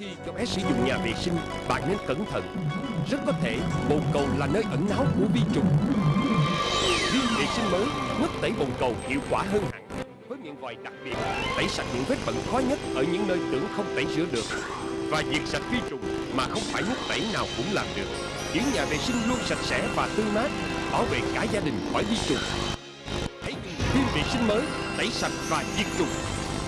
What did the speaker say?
khi cho bé sử dụng nhà vệ sinh, bạn nên cẩn thận. Rất có thể bồn cầu là nơi ẩn náu của vi trùng. Viên vệ sinh mới nước tẩy bồn cầu hiệu quả hơn hẳn. Với miệng vòi đặc biệt, tẩy sạch những vết bẩn khó nhất ở những nơi tưởng không tẩy rửa được. Và diệt sạch vi trùng mà không phải nước tẩy nào cũng làm được. Giữ nhà vệ sinh luôn sạch sẽ và tươi mát, bảo vệ cả gia đình khỏi vi trùng. Hãy dùng viên vệ sinh mới, tẩy sạch và diệt trùng